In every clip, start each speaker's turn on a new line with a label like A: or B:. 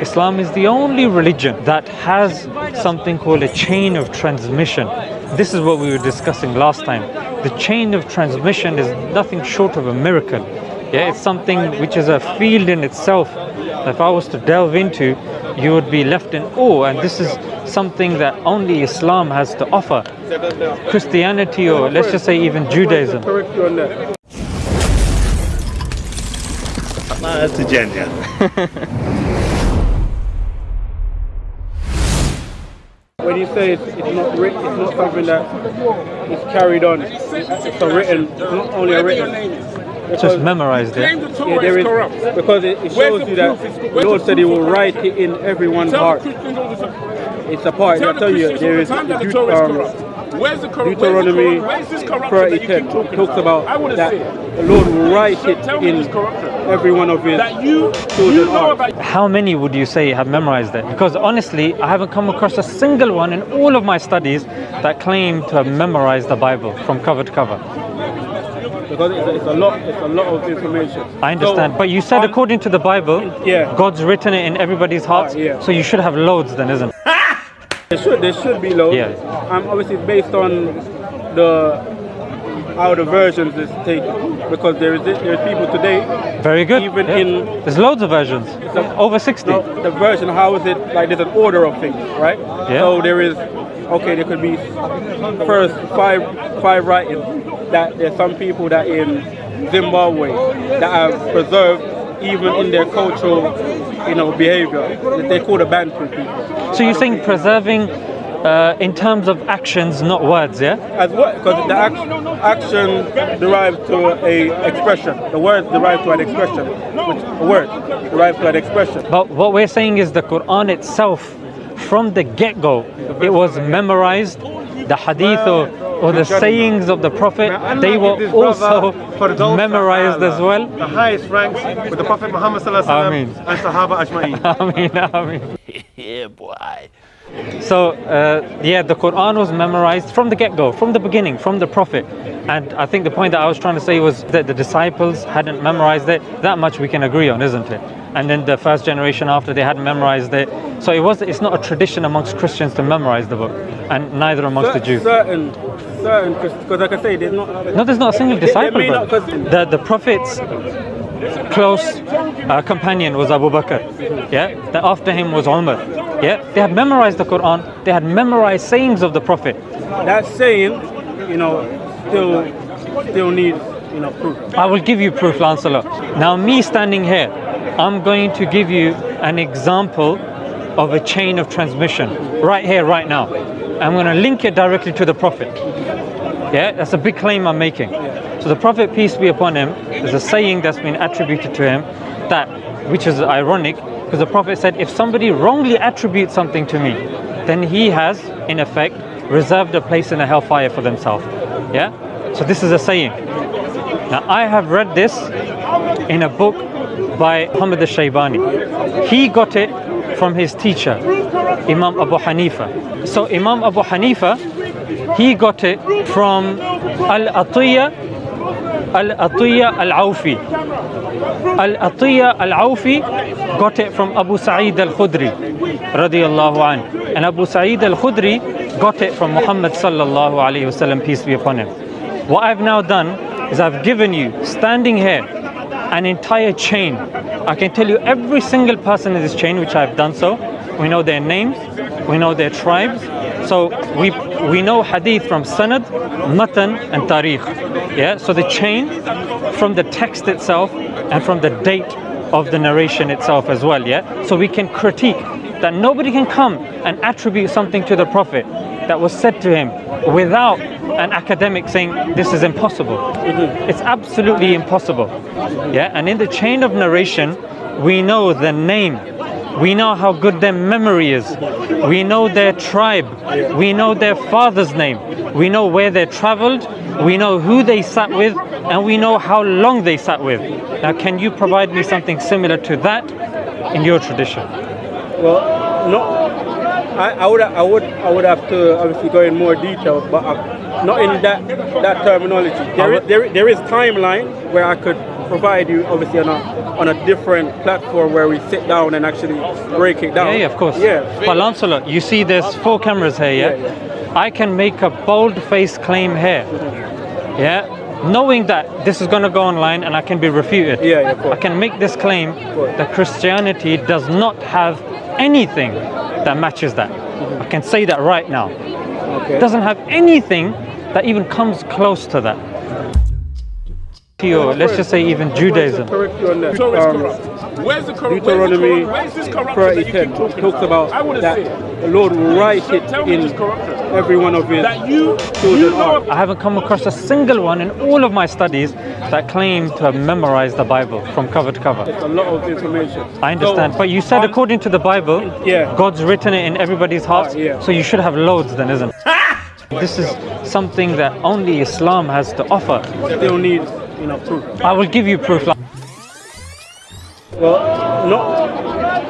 A: Islam is the only religion that has something called a chain of transmission. This is what we were discussing last time. The chain of transmission is nothing short of a miracle. Yeah, it's something which is a field in itself. If I was to delve into, you would be left in awe. And this is something that only Islam has to offer. Christianity, or let's just say even Judaism.
B: Correct on that.
C: That's a gender.
B: you say it's, it's not written, it's not something that is carried on. It's a written, not only a written.
A: Just memorized
D: Claim
A: it.
D: the
B: Yeah, there
D: is
B: is
D: corrupt.
B: because it, it shows you that
D: proof? It's-
B: the Lord said He will write it in everyone's
D: Tell
B: heart.
D: the Christians all the time.
B: It's a part.
D: Tell
B: I
D: the
B: tell you,
D: Christians
B: there
D: all
B: is
D: the time that the
B: Deut-
D: Torah is corrupt. Where's the corrupt?
B: Deuteronomy
D: Where's this corruption that you
B: 30
D: keep talking
B: talks about
D: I
B: that
D: see
B: the Lord will write it in every one of His
D: That you,
B: children's
D: you know about
A: How many would you say have memorized it? Because honestly, I haven't come across a single one in all of my studies that claim to have memorized the Bible from cover to cover.
B: Because it's a, it's a lot. It's a lot of information.
A: I understand.
B: So,
A: but you said
B: on-
A: according to the Bible,
B: Yeah.
A: God's written it in everybody's hearts.
B: yeah.
A: So you should have loads then, isn't it?
B: There should there should be loads.
A: Yeah.
B: Um, obviously based on the how the versions is taken because there is there's people today.
A: Very good.
B: Even
A: yeah.
B: in-
A: There's loads of versions. Over 60.
B: Now, the version how is it like there's an order of things, right?
A: Yeah.
B: So there is okay there could be first five five writings that there's some people that in Zimbabwe that have preserved even in their cultural you know behavior. They call the Bantu people.
A: So you're saying preserving uh, in terms of actions, not words, yeah?
B: as well because the act, action derives to a expression the word derives to an expression which a word derives to an expression
A: But what we're saying is the Quran itself, from the get-go, it was memorized. The hadith or, or the sayings of the Prophet, they were also memorized as well.
C: The highest ranks with the Prophet Muhammad sallallahu alaihi
A: Ameen.
C: wasallam and Sahaba Ajma'in.
A: Ameen, ameen.
C: yeah, boy.
A: So, uh, yeah, the Quran was memorized from the get go, from the beginning, from the Prophet. And I think the point that I was trying to say was that the disciples hadn't memorized it. That much we can agree on, isn't it? And then the first generation after they hadn't memorized it. So it was it's not a tradition amongst Christians to memorize the book, and neither amongst the Jews.
B: certain certain because like I say there's not
A: No, there's not a single disciple.
B: not-
A: The the Prophet's close uh, companion was Abu Bakr. Yeah, after him was Umar. Yeah, they had memorized the Quran. They had memorized sayings of the Prophet.
B: that saying you know still still needs you know proof
A: I will give you proof, Lancelot. Now, me standing here, I'm going to give you an example of a chain of transmission right here, right now. I'm going to link it directly to the Prophet. Yeah, that's a big claim I'm making. So the Prophet, peace be upon him, there's a saying that's been attributed to him that, which is ironic, because the Prophet said, if somebody wrongly attributes something to me, then he has, in effect, reserved a place in the hellfire for themselves. Yeah? So this is a saying. Now, I have read this in a book by Muhammad al-Shaybani. He got it from his teacher, Imam Abu Hanifa. So Imam Abu Hanifa, he got it from Al-Atiyya Al-Atiyya Al-Awfi. Al-Atiyya Al-Awfi got it from Abu Sa'id Al-Khudri radiyallahu anhu. And Abu Sa'id Al-Khudri got it from Muhammad sallallahu alayhi wasallam, peace be upon him. What I've now done is I've given you, standing here, an entire chain. I can tell you every single person in this chain, which I've done so. We know their names, we know their tribes. So we we know hadith from sanad, matan, and tariq. Yeah. So the chain from the text itself and from the date of the narration itself as well. Yeah. So we can critique that nobody can come and attribute something to the Prophet that was said to him without an academic saying this is impossible. Mm-hmm. It's absolutely impossible. Yeah, and in the chain of narration, we know the name. We know how good their memory is. We know their tribe. We know their father's name. We know where they traveled. We know who they sat with. And we know how long they sat with. Now, can you provide me something similar to that in your tradition?
B: well no. I, I would I would I would have to obviously go in more detail but uh, not in that that terminology there is, there, there is timeline where I could provide you obviously on a on a different platform where we sit down and actually break it down.
A: Yeah, yeah, of course.
B: Yeah.
A: But Lancelot, you see there's four cameras here, yeah?
B: Yeah,
A: I can make a bold-faced claim here. Yeah? Knowing that this is going to go online and I can be refuted.
B: Yeah, yeah, of course.
A: I can make this claim that Christianity does not have anything that matches that. Mm-hmm. I can say that right now.
B: Okay.
A: doesn't have anything that even comes close to that. Or let's just say even Judaism.
B: Correct you on that. Um.
D: Where's the corrupt?
B: Deuteronomy
D: Where's this corruption that you keep talking
B: talks about
D: I
B: that
D: see it.
B: the Lord will write it in
D: this
B: every one of his
D: That you,
B: children
D: you know.
A: I haven't come across a single one in all of my studies that claim to have memorized the Bible from cover to cover.
B: It's a lot of information.
A: I understand,
B: So,
A: but you said
B: on-
A: according to the Bible,
B: Yeah.
A: God's written it in everybody's hearts,
B: Ah, yeah.
A: so you should have loads then, isn't it? This is something that only Islam has to offer.
B: still need you know proof.
A: I will give you proof. like-
B: Well, not.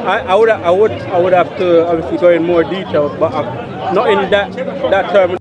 B: I, I would I would I would have to obviously go in more detail, but uh, not in that that term.